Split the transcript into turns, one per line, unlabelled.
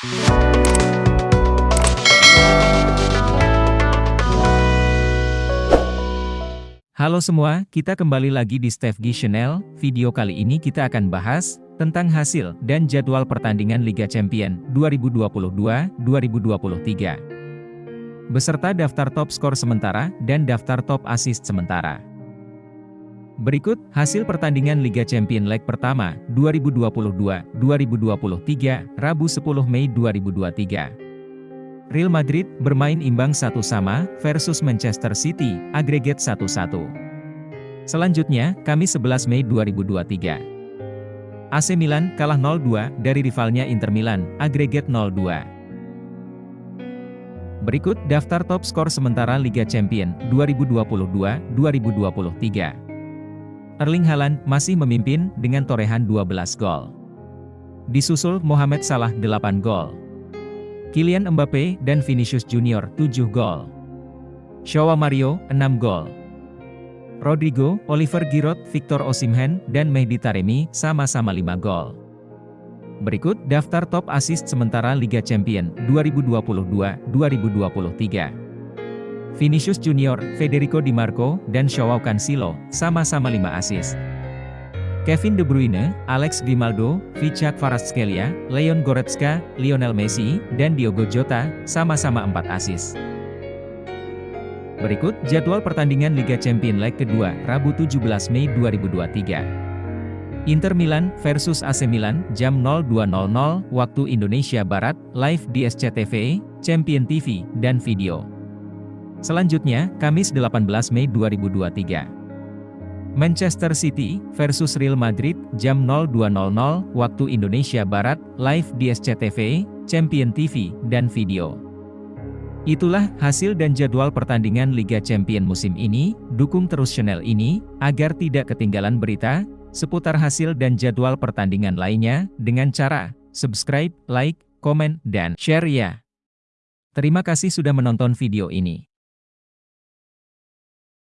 Halo semua, kita kembali lagi di Steve G Channel. Video kali ini kita akan bahas tentang hasil dan jadwal pertandingan Liga Champion 2022-2023. Beserta daftar top skor sementara dan daftar top assist sementara. Berikut hasil pertandingan Liga Champion leg pertama 2022-2023 Rabu 10 Mei 2023. Real Madrid bermain imbang satu sama versus Manchester City, agregat 1-1. Selanjutnya, Kamis 11 Mei 2023. AC Milan kalah 0-2 dari rivalnya Inter Milan, agregat 0-2. Berikut daftar top skor sementara Liga Champion 2022-2023. Erling Haaland masih memimpin dengan torehan 12 gol. Disusul Mohamed Salah 8 gol. Kylian Mbappe dan Vinicius Junior 7 gol. Shawa Mario 6 gol. Rodrigo, Oliver Giroud, Victor Osimhen, dan Mehdi Taremi sama-sama 5 gol. Berikut daftar top assist sementara Liga Champion 2022-2023. Vinicius Junior, Federico Di Marco, dan Joao Cancelo sama-sama 5 assist. Kevin De Bruyne, Alex Grimaldo, Vichak Kvaratskhelia, Leon Goretzka, Lionel Messi, dan Diogo Jota, sama-sama 4 asis. Berikut jadwal pertandingan Liga Champion leg kedua, Rabu 17 Mei 2023. Inter Milan versus AC Milan, jam 02.00 waktu Indonesia Barat, live di SCTV, Champion TV, dan video. Selanjutnya, Kamis 18 Mei 2023. Manchester City versus Real Madrid jam 02.00 waktu Indonesia Barat live di SCTV, Champion TV, dan video. Itulah hasil dan jadwal pertandingan Liga Champion musim ini, dukung terus channel ini, agar tidak ketinggalan berita, seputar hasil dan jadwal pertandingan lainnya, dengan cara, subscribe, like, komen, dan share ya. Terima kasih sudah menonton video ini.